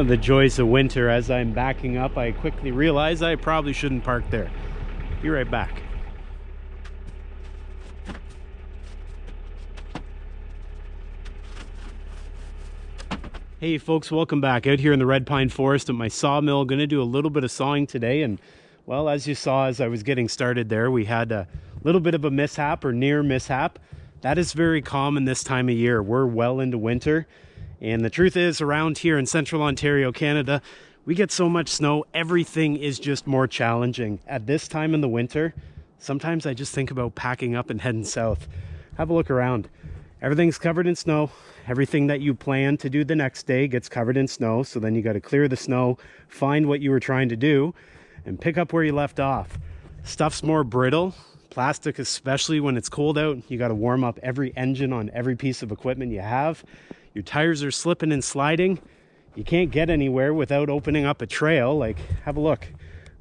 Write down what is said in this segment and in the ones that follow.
One of the joys of winter as I'm backing up, I quickly realize I probably shouldn't park there. Be right back. Hey folks, welcome back. Out here in the Red Pine Forest at my sawmill. Going to do a little bit of sawing today and well, as you saw as I was getting started there, we had a little bit of a mishap or near mishap. That is very common this time of year. We're well into winter. And the truth is, around here in central Ontario, Canada, we get so much snow, everything is just more challenging. At this time in the winter, sometimes I just think about packing up and heading south. Have a look around. Everything's covered in snow. Everything that you plan to do the next day gets covered in snow. So then you got to clear the snow, find what you were trying to do, and pick up where you left off. Stuff's more brittle, Plastic, especially when it's cold out, you got to warm up every engine on every piece of equipment you have. Your tires are slipping and sliding. You can't get anywhere without opening up a trail. Like, have a look.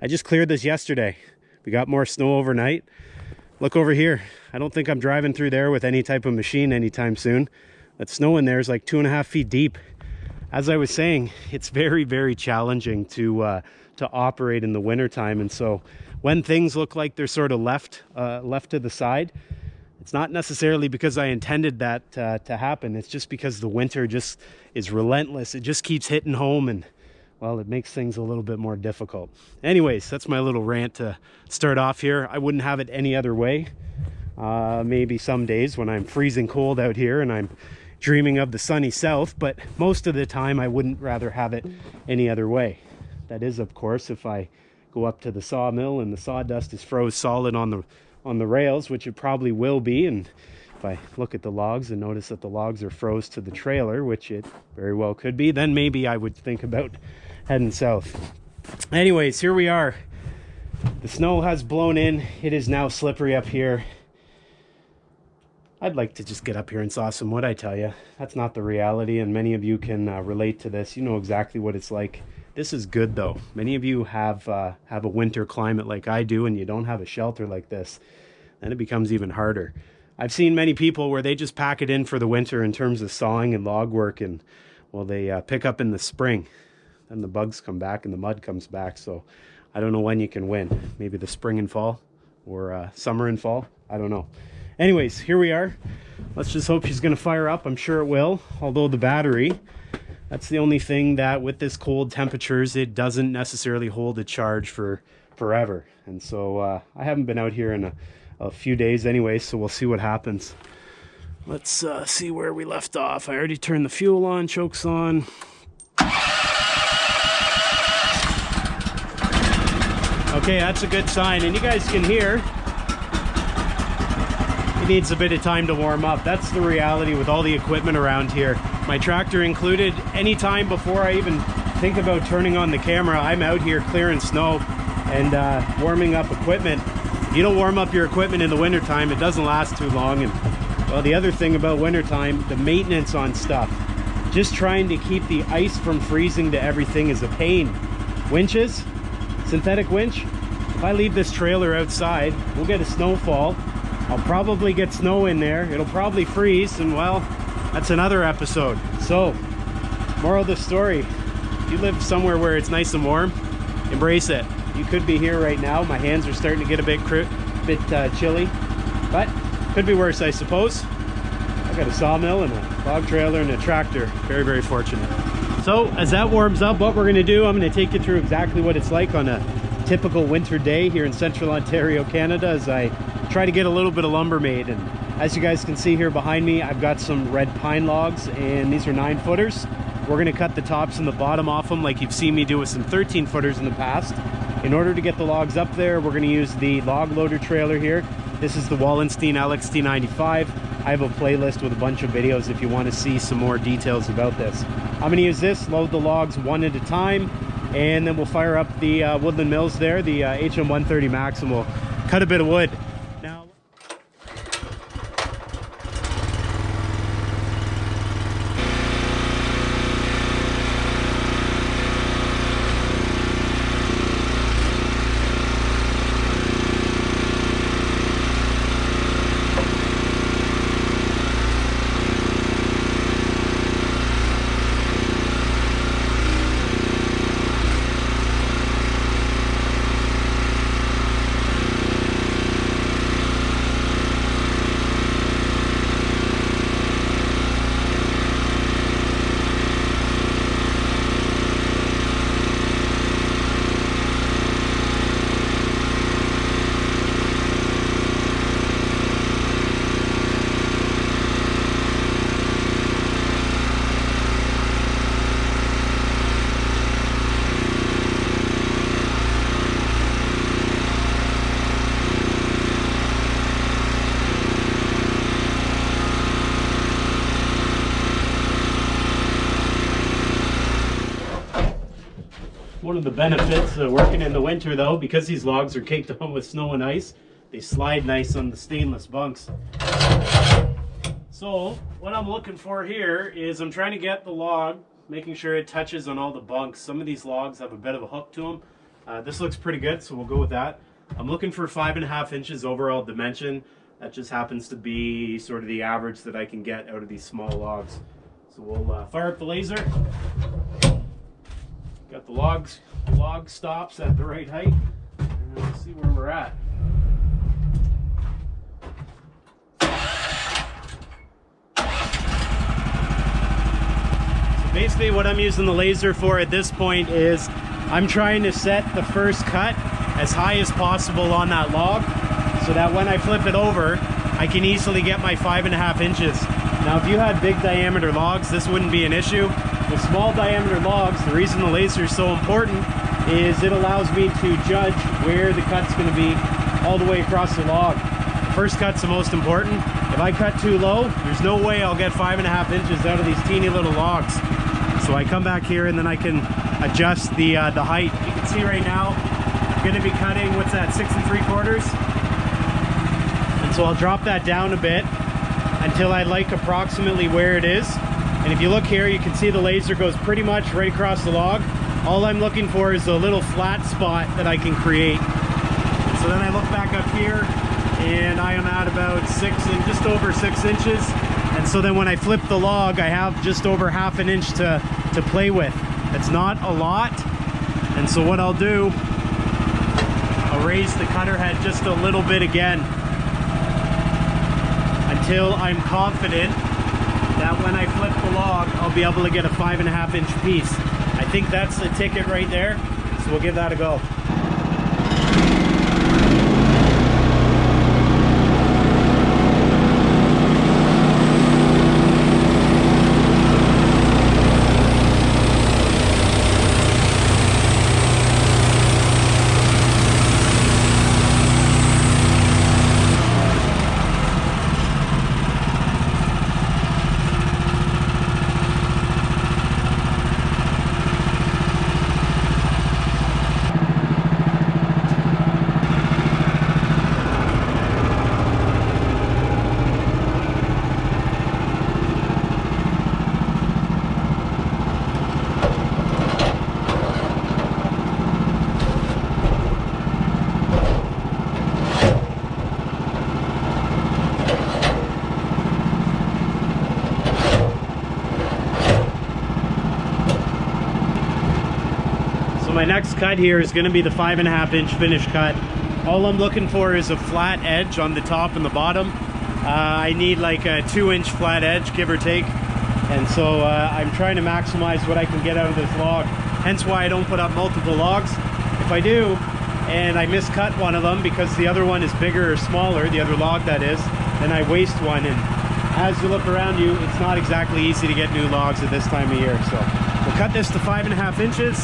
I just cleared this yesterday. We got more snow overnight. Look over here. I don't think I'm driving through there with any type of machine anytime soon. That snow in there is like two and a half feet deep. As I was saying, it's very, very challenging to uh, to operate in the wintertime. And so when things look like they're sort of left uh, left to the side it's not necessarily because I intended that uh, to happen. It's just because the winter just is relentless. It just keeps hitting home and well it makes things a little bit more difficult. Anyways that's my little rant to start off here. I wouldn't have it any other way. Uh, maybe some days when I'm freezing cold out here and I'm dreaming of the sunny south but most of the time I wouldn't rather have it any other way. That is of course if I go up to the sawmill and the sawdust is froze solid on the on the rails which it probably will be. And if I look at the logs and notice that the logs are froze to the trailer which it very well could be then maybe I would think about heading south. Anyways here we are. The snow has blown in. It is now slippery up here. I'd like to just get up here and saw some wood I tell you that's not the reality and many of you can uh, relate to this. You know exactly what it's like this is good though. Many of you have uh, have a winter climate like I do and you don't have a shelter like this. Then it becomes even harder. I've seen many people where they just pack it in for the winter in terms of sawing and log work and well they uh, pick up in the spring. Then the bugs come back and the mud comes back. So I don't know when you can win. Maybe the spring and fall or uh, summer and fall. I don't know. Anyways, here we are. Let's just hope she's going to fire up. I'm sure it will. Although the battery that's the only thing that with this cold temperatures, it doesn't necessarily hold a charge for forever. And so uh, I haven't been out here in a, a, few days anyway, so we'll see what happens. Let's uh, see where we left off. I already turned the fuel on, chokes on. Okay, that's a good sign. And you guys can hear it needs a bit of time to warm up. That's the reality with all the equipment around here my tractor included. Anytime before I even think about turning on the camera, I'm out here clearing snow and uh, warming up equipment. You don't warm up your equipment in the wintertime, it doesn't last too long. And well, the other thing about wintertime, the maintenance on stuff. Just trying to keep the ice from freezing to everything is a pain. Winches, synthetic winch. If I leave this trailer outside, we'll get a snowfall. I'll probably get snow in there. It'll probably freeze and well, that's another episode. So, moral of the story, if you live somewhere where it's nice and warm, embrace it. You could be here right now. My hands are starting to get a bit, bit uh, chilly, but could be worse, I suppose. I got a sawmill and a log trailer and a tractor. Very, very fortunate. So as that warms up, what we're gonna do, I'm gonna take you through exactly what it's like on a typical winter day here in central Ontario, Canada, as I try to get a little bit of lumber made. And as you guys can see here behind me, I've got some red pine logs and these are nine footers. We're gonna cut the tops and the bottom off them like you've seen me do with some 13 footers in the past. In order to get the logs up there, we're gonna use the log loader trailer here. This is the Wallenstein LXT95. I have a playlist with a bunch of videos if you wanna see some more details about this. I'm gonna use this, load the logs one at a time, and then we'll fire up the uh, Woodland Mills there, the uh, HM130 Max, and we'll cut a bit of wood. The benefits of working in the winter though, because these logs are caked on with snow and ice, they slide nice on the stainless bunks. So what I'm looking for here is I'm trying to get the log, making sure it touches on all the bunks. Some of these logs have a bit of a hook to them. Uh, this looks pretty good, so we'll go with that. I'm looking for five and a half inches overall dimension. That just happens to be sort of the average that I can get out of these small logs. So we'll uh, fire up the laser. Got the logs, the log stops at the right height. And let's see where we're at. So basically what I'm using the laser for at this point is I'm trying to set the first cut as high as possible on that log so that when I flip it over, I can easily get my five and a half inches. Now, if you had big diameter logs, this wouldn't be an issue. With small diameter logs, the reason the laser is so important is it allows me to judge where the cut's gonna be all the way across the log. The first cut's the most important. If I cut too low, there's no way I'll get five and a half inches out of these teeny little logs. So I come back here and then I can adjust the, uh, the height. You can see right now, I'm gonna be cutting, what's that, six and three quarters? And so I'll drop that down a bit until I like approximately where it is. And if you look here, you can see the laser goes pretty much right across the log. All I'm looking for is a little flat spot that I can create. So then I look back up here and I am at about six and just over six inches. And so then when I flip the log, I have just over half an inch to, to play with. It's not a lot. And so what I'll do, I'll raise the cutter head just a little bit again until I'm confident that when I flip log, I'll be able to get a five and a half inch piece. I think that's the ticket right there. So we'll give that a go. My next cut here is going to be the five and a half inch finish cut. All I'm looking for is a flat edge on the top and the bottom. Uh, I need like a two inch flat edge, give or take. And so uh, I'm trying to maximize what I can get out of this log. Hence why I don't put up multiple logs. If I do, and I miscut one of them because the other one is bigger or smaller, the other log that is, then I waste one. And as you look around you, it's not exactly easy to get new logs at this time of year. So we'll cut this to five and a half inches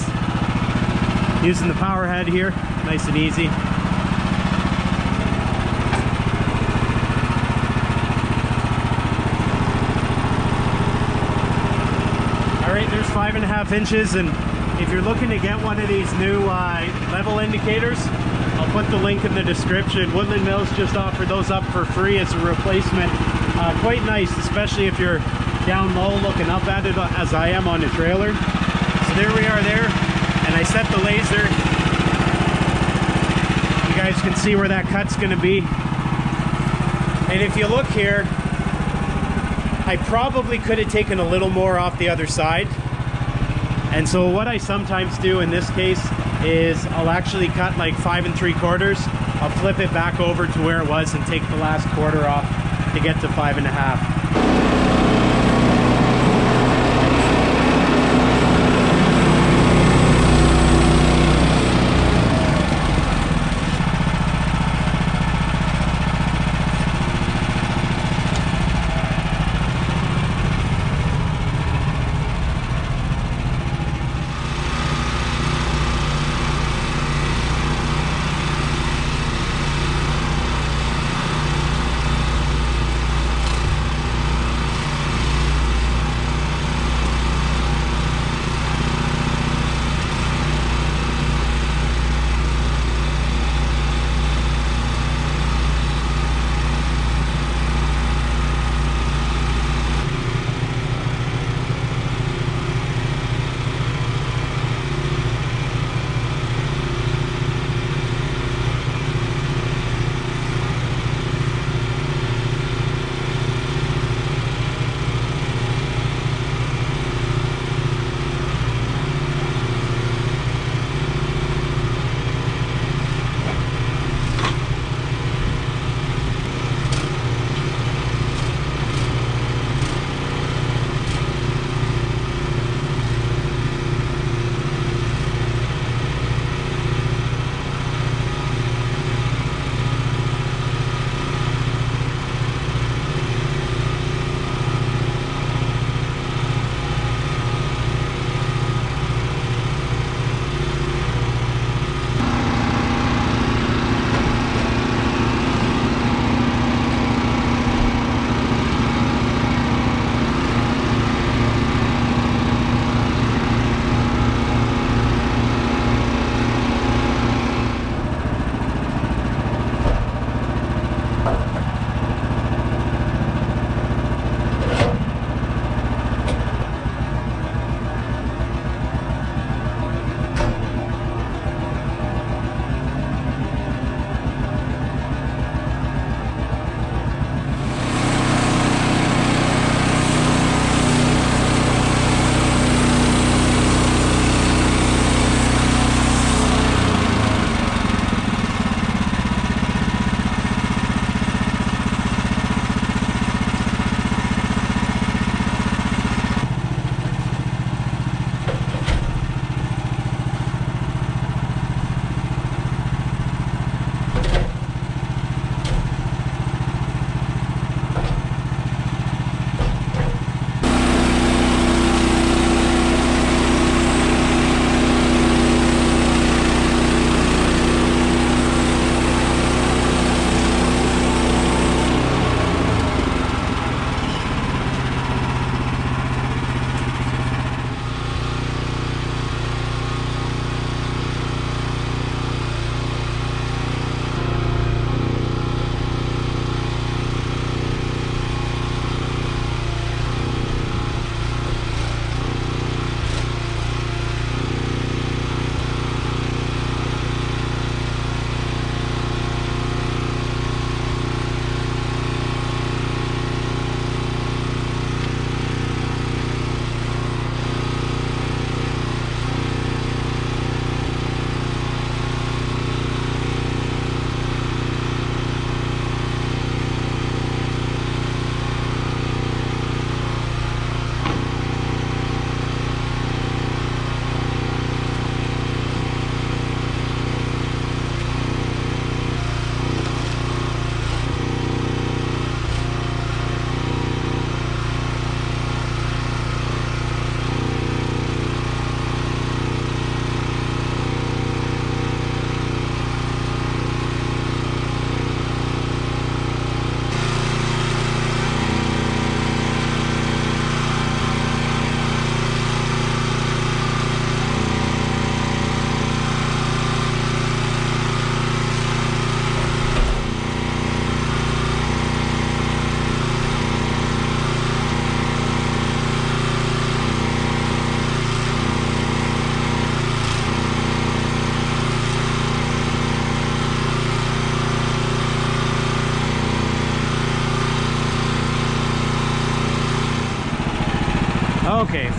using the power head here. Nice and easy. All right there's five and a half inches and if you're looking to get one of these new uh, level indicators I'll put the link in the description. Woodland Mills just offered those up for free as a replacement. Uh, quite nice especially if you're down low looking up at it as I am on the trailer. So there we are there I set the laser. You guys can see where that cut's gonna be. And if you look here, I probably could have taken a little more off the other side. And so what I sometimes do in this case is I'll actually cut like five and three quarters. I'll flip it back over to where it was and take the last quarter off to get to five and a half.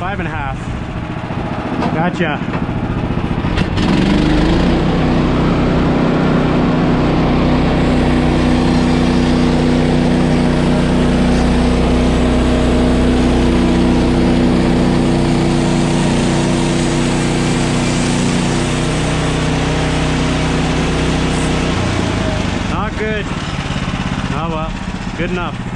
Five and a half. Gotcha. Not good. Oh well, good enough.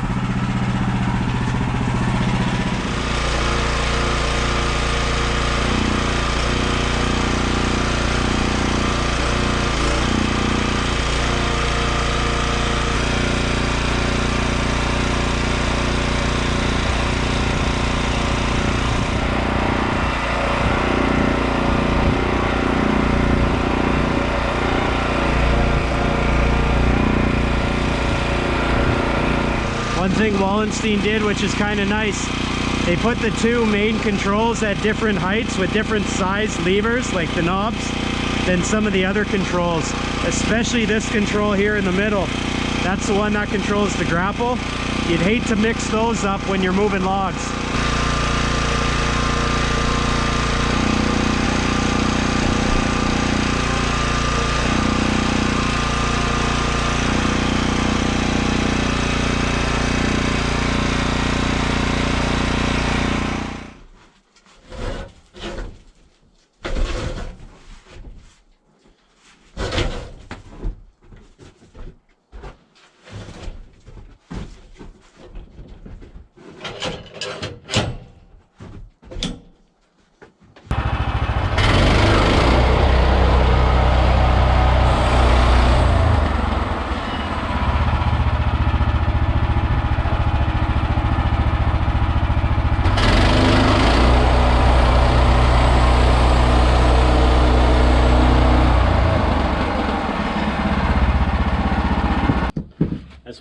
One did, which is kind of nice, they put the two main controls at different heights with different size levers, like the knobs, than some of the other controls, especially this control here in the middle. That's the one that controls the grapple. You'd hate to mix those up when you're moving logs.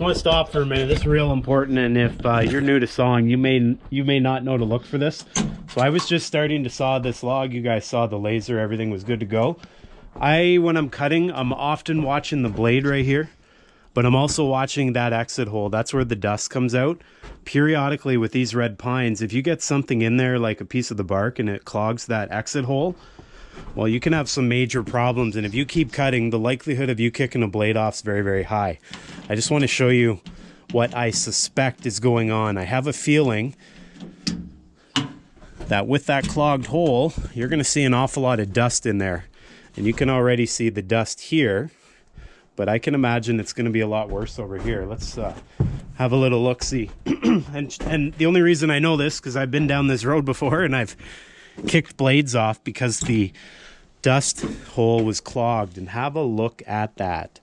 Just want to stop for a minute. This is real important, and if uh, you're new to sawing, you may you may not know to look for this. So I was just starting to saw this log. You guys saw the laser; everything was good to go. I, when I'm cutting, I'm often watching the blade right here, but I'm also watching that exit hole. That's where the dust comes out. Periodically, with these red pines, if you get something in there, like a piece of the bark, and it clogs that exit hole, well, you can have some major problems. And if you keep cutting, the likelihood of you kicking a blade off is very, very high. I just want to show you what I suspect is going on. I have a feeling that with that clogged hole, you're going to see an awful lot of dust in there. And you can already see the dust here, but I can imagine it's going to be a lot worse over here. Let's uh, have a little look see. and, and the only reason I know this, because I've been down this road before and I've kicked blades off because the dust hole was clogged. And have a look at that.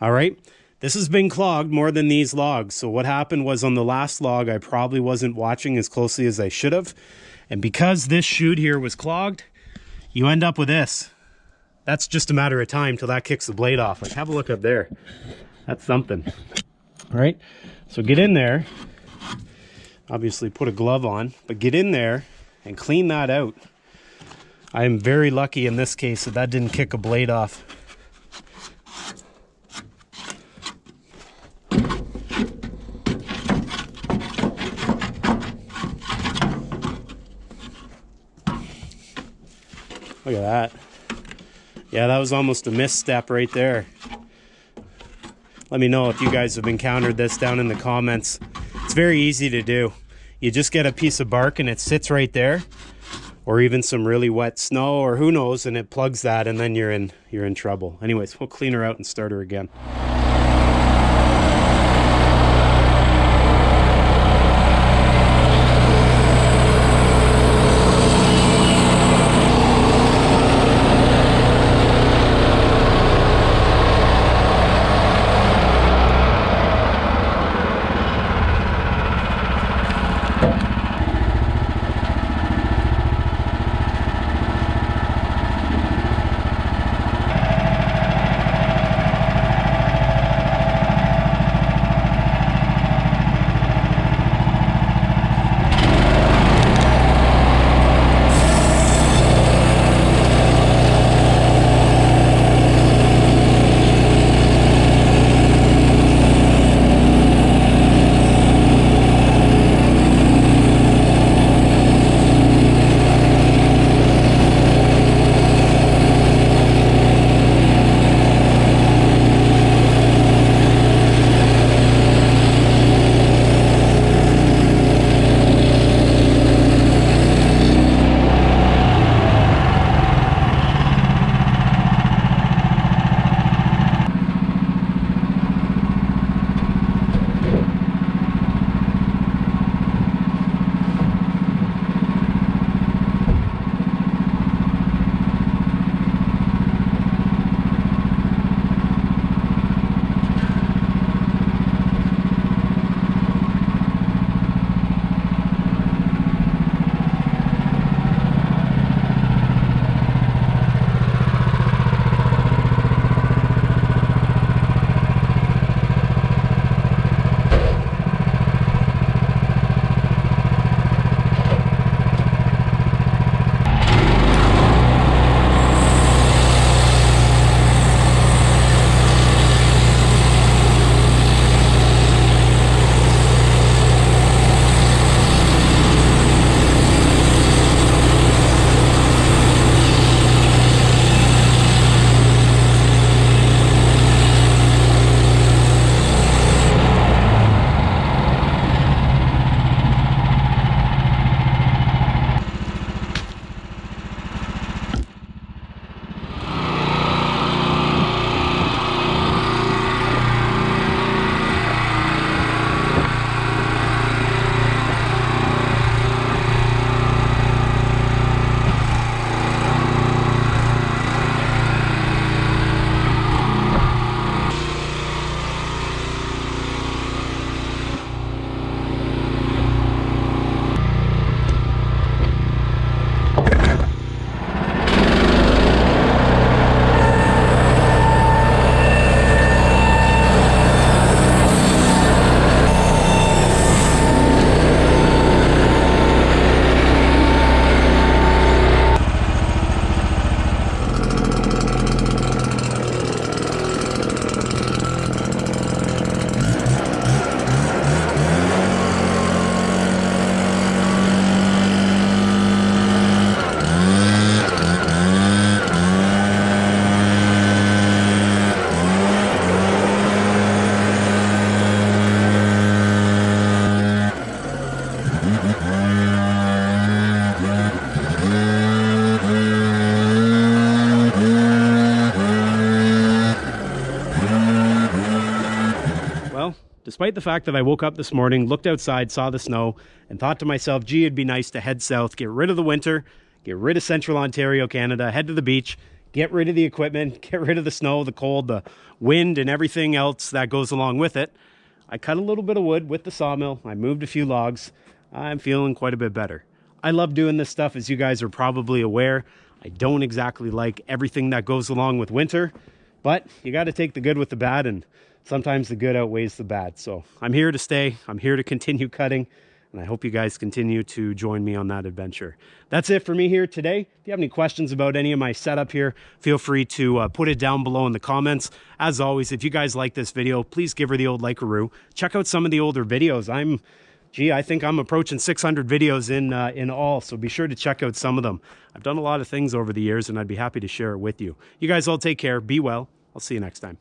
All right. This has been clogged more than these logs. So what happened was on the last log, I probably wasn't watching as closely as I should have. And because this chute here was clogged, you end up with this. That's just a matter of time till that kicks the blade off. Like have a look up there. That's something. All right. So get in there. Obviously put a glove on, but get in there and clean that out. I am very lucky in this case that that didn't kick a blade off. Look at that. Yeah, that was almost a misstep right there. Let me know if you guys have encountered this down in the comments. It's very easy to do. You just get a piece of bark and it sits right there or even some really wet snow or who knows and it plugs that and then you're in you're in trouble. Anyways, we'll clean her out and start her again. Despite the fact that I woke up this morning, looked outside, saw the snow, and thought to myself, gee, it'd be nice to head south, get rid of the winter, get rid of central Ontario, Canada, head to the beach, get rid of the equipment, get rid of the snow, the cold, the wind, and everything else that goes along with it. I cut a little bit of wood with the sawmill. I moved a few logs. I'm feeling quite a bit better. I love doing this stuff, as you guys are probably aware. I don't exactly like everything that goes along with winter, but you got to take the good with the bad, and sometimes the good outweighs the bad. So I'm here to stay. I'm here to continue cutting, and I hope you guys continue to join me on that adventure. That's it for me here today. If you have any questions about any of my setup here, feel free to uh, put it down below in the comments. As always, if you guys like this video, please give her the old like-a-roo. Check out some of the older videos. I'm gee, I think I'm approaching 600 videos in uh, in all, so be sure to check out some of them. I've done a lot of things over the years, and I'd be happy to share it with you. You guys all take care. Be well. I'll see you next time.